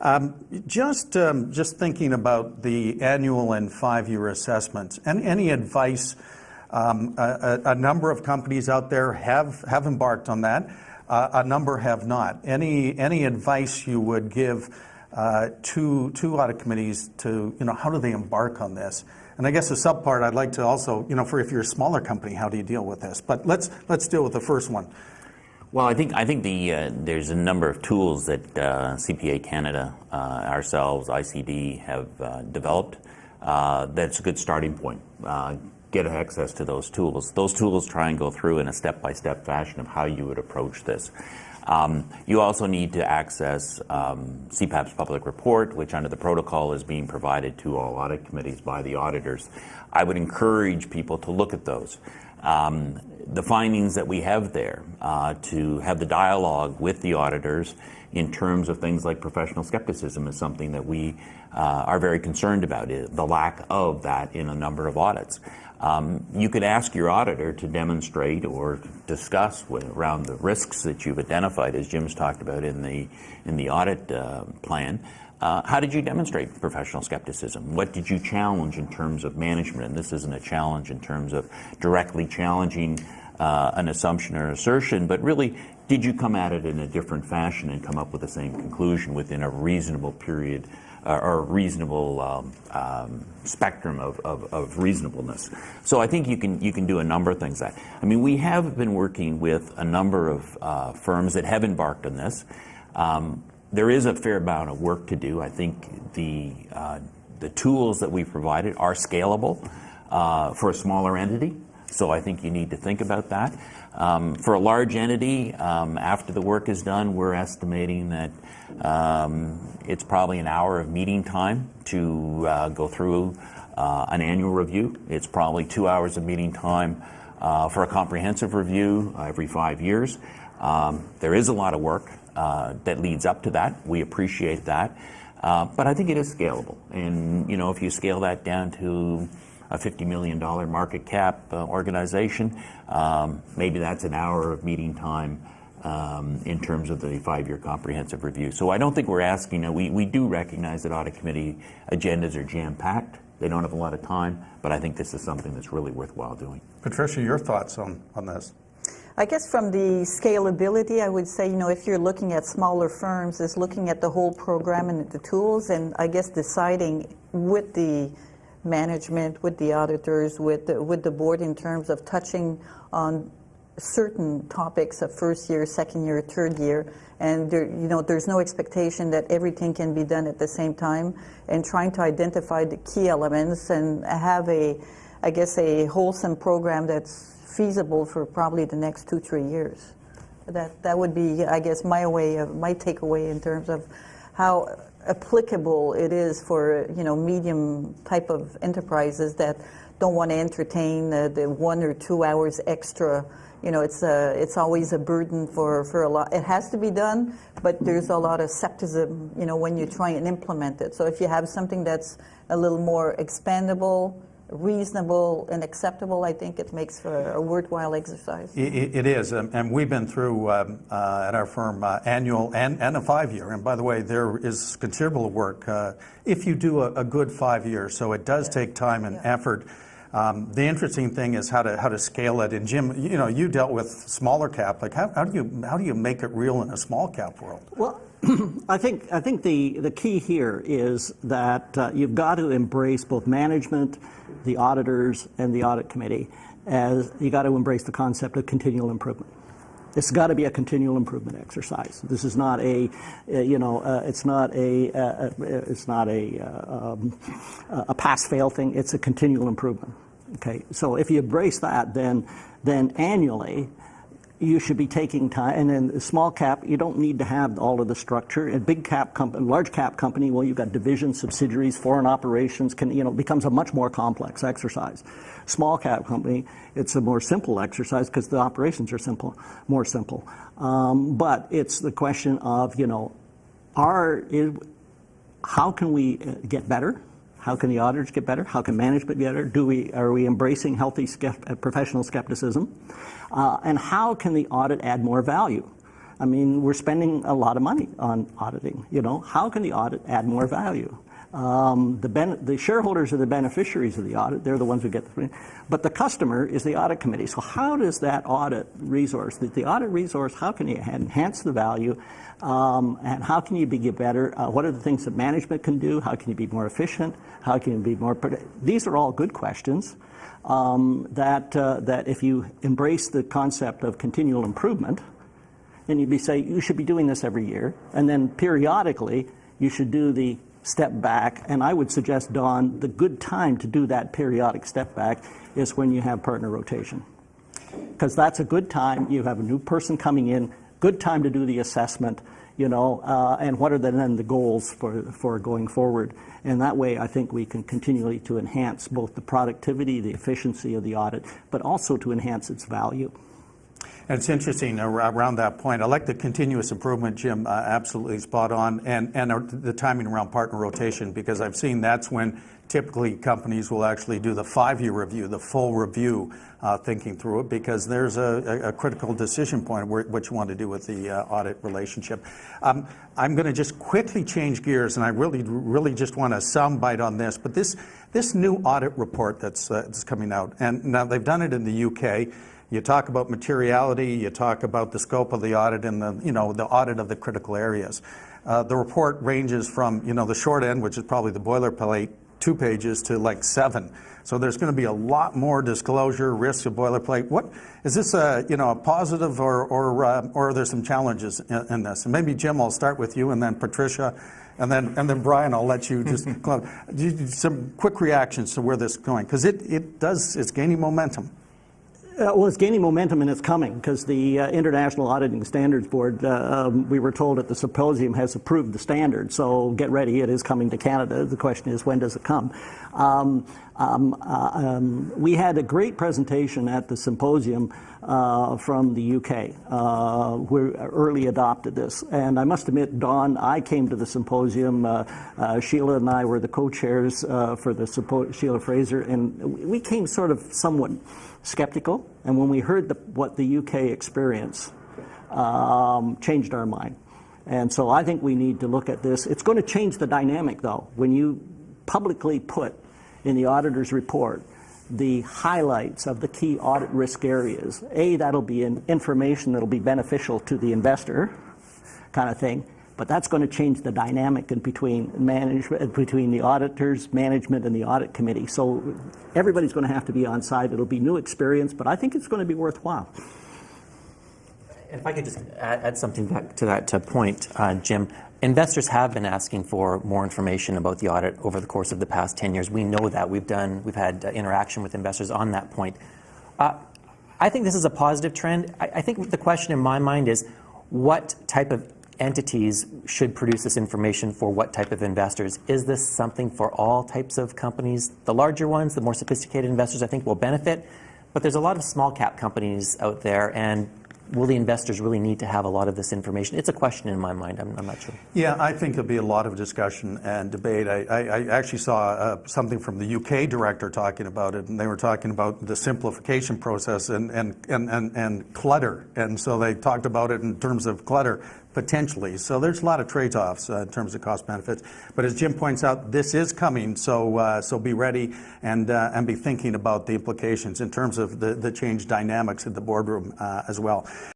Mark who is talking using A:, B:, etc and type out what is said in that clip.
A: Um, just, um, just thinking about the annual and five-year assessments, and any advice? Um, a, a, number of companies out there have, have embarked on that. Uh, a number have not. Any, any advice you would give uh, to, to audit committees to, you know, how do they embark on this? And I guess the subpart I'd like to also, you know, for if you're a smaller company, how do you deal with this? But let's, let's deal with the first one.
B: Well, I think I think the uh, there's a number of tools that uh, CPA Canada, uh, ourselves, ICD have uh, developed. Uh, that's a good starting point. Uh, get access to those tools. Those tools try and go through in a step-by-step fashion of how you would approach this. Um, you also need to access um, CPAB's public report, which under the protocol is being provided to all audit committees by the auditors. I would encourage people to look at those. Um, the findings that we have there, uh, to have the dialogue with the auditors in terms of things like professional skepticism is something that we uh, are very concerned about, the lack of that in a number of audits. Um, you could ask your auditor to demonstrate or discuss with, around the risks that you've identified, as Jim's talked about in the in the audit uh, plan. Uh, how did you demonstrate professional skepticism? What did you challenge in terms of management? And this isn't a challenge in terms of directly challenging uh, an assumption or assertion, but really, did you come at it in a different fashion and come up with the same conclusion within a reasonable period uh, or a reasonable um, um, spectrum of, of, of, reasonableness. So I think you can you can do a number of things. That I mean, we have been working with a number of uh, firms that have embarked on this. Um, there is a fair amount of work to do. I think the uh, the tools that we provided are scalable uh, for a smaller entity. So I think you need to think about that. Um, for a large entity, um, after the work is done, we're estimating that um, it's probably an hour of meeting time to uh, go through uh, an annual review. It's probably two hours of meeting time uh, for a comprehensive review every five years. Um, there is a lot of work uh, that leads up to that. We appreciate that. Uh, but I think it is scalable. And, you know, if you scale that down to a $50 million market cap uh, organization, um, maybe that's an hour of meeting time um, in terms of the five-year comprehensive review. So I don't think we're asking, uh, we, we do recognize that audit committee agendas are jam-packed. They don't have a lot of time, but I think this is something that's really worthwhile doing.
A: Patricia, your thoughts on, on this?
C: I guess from the scalability, I would say, you know, if you're looking at smaller firms, is looking at the whole program and the tools, and I guess deciding with the management, with the auditors, with the, with the board in terms of touching on certain topics of first year, second year, third year, and there, you know, there's no expectation that everything can be done at the same time, and trying to identify the key elements and have a, I guess, a wholesome program that's feasible for probably the next two, three years. That, that would be, I guess, my way of, my takeaway in terms of how applicable it is for, you know, medium type of enterprises that don't want to entertain the, the one or two hours extra you know, it's a, it's always a burden for, for a lot. It has to be done, but there's a lot of skepticism, you know, when you try and implement it. So if you have something that's a little more expandable, reasonable and acceptable, I think it makes for a worthwhile exercise.
A: it, it is, um, and we've been through um, uh, at our firm uh, annual and, and a five-year. And by the way, there is considerable work uh, if you do a, a good five-year. So it does take time and yeah. effort. Um, the interesting thing is how to how to scale it. And Jim, you know, you dealt with smaller cap. Like how, how do you how do you make it real in a small cap world?
D: Well, I think I think the the key here is that uh, you've got to embrace both management, the auditors, and the audit committee. As you got to embrace the concept of continual improvement. It's got to be a continual improvement exercise. This is not a, uh, you know, uh, it's not a, uh, uh it's not a, uh, um, a pass-fail thing. It's a continual improvement. Okay, so if you embrace that, then then annually you should be taking time. And in small cap, you don't need to have all of the structure. A big cap company, large cap company, well, you've got divisions, subsidiaries, foreign operations. Can you know becomes a much more complex exercise. Small cap company, it's a more simple exercise because the operations are simple, more simple. Um, but it's the question of you know, are is, how can we uh, get better? How can the auditors get better? How can management get better? Do we, are we embracing healthy uh, professional skepticism? Uh, and how can the audit add more value? I mean, we're spending a lot of money on auditing. You know, how can the audit add more value? Um, the, the shareholders are the beneficiaries of the audit. They're the ones who get the, but the customer is the audit committee. So how does that audit resource, the, the audit resource, how can you enhance the value? Um, and how can you be better? Uh, what are the things that management can do? How can you be more efficient? How can you be more? These are all good questions. Um, that uh, that if you embrace the concept of continual improvement, then you'd be say you should be doing this every year, and then periodically you should do the step back. And I would suggest, Don, the good time to do that periodic step back is when you have partner rotation, because that's a good time. You have a new person coming in, good time to do the assessment. You know, uh, and what are the, then the goals for, for going forward? And that way, I think we can continually to enhance both the productivity, the efficiency of the audit, but also to enhance its value.
A: And it's interesting around that point. I like the continuous improvement, Jim, uh, absolutely spot on, and, and the timing around partner rotation, because I've seen that's when typically companies will actually do the five-year review, the full review, uh, thinking through it, because there's a, critical decision point where, what you want to do with the uh, audit relationship. Um, I'm going to just quickly change gears, and I really, really just want a soundbite on this, but this, this new audit report that's coming out, and now they've done it in the UK, you talk about materiality, you talk about the scope of the audit and the, you know, the audit of the critical areas. Uh, the report ranges from, you know, the short end, which is probably the boilerplate, two pages to like seven. So there's going to be a lot more disclosure, risks of boilerplate. What is this a, you know, a positive or, or, uh, or are there some challenges in, in this? And maybe Jim, I'll start with you and then Patricia and then, and then Brian, I'll let you just, close. Some quick reactions to where this is going. Because it, it does, it's gaining momentum.
D: Uh, well, it's gaining momentum and it's coming because the uh, International Auditing Standards Board, uh, um, we were told at the symposium, has approved the standard. So get ready, it is coming to Canada. The question is, when does it come? Um, um, uh, um, we had a great presentation at the symposium uh, from the UK, uh, who early adopted this. And I must admit, Don, I came to the symposium. Uh, Sheila and I were the co-chairs for the Sheila Fraser, and we came sort of somewhat skeptical, and when we heard the, what the UK experience, um, changed our mind. And so I think we need to look at this. It's going to change the dynamic, though, when you publicly put in the auditor's report the highlights of the key audit risk areas. A, that'll be an information that'll be beneficial to the investor, kind of thing. But that's going to change the dynamic in between management, between the auditors, management, and the audit committee. So everybody's going to have to be on site. It'll be new experience, but I think it's going to be worthwhile.
E: If I could just add, add something back to that uh, point, uh, Jim. Investors have been asking for more information about the audit over the course of the past 10 years. We know that. We've done, we've had uh, interaction with investors on that point. Uh, I think this is a positive trend. I, I think the question in my mind is what type of entities should produce this information for what type of investors? Is this something for all types of companies? The larger ones, the more sophisticated investors, I think will benefit. But there's a lot of small cap companies out there, and will the investors really need to have a lot of this information? It's a question in my mind. I'm, I'm not sure.
A: Yeah, I think there'll be a lot of discussion and debate. I, I, I actually saw uh, something from the UK director talking about it, and they were talking about the simplification process and, and, and, and, and clutter. And so they talked about it in terms of clutter potentially. So there's a lot of trade-offs uh, in terms of cost benefits. But as Jim points out, this is coming, so uh, so be ready and uh, and be thinking about the implications in terms of the, the change dynamics in the boardroom as well.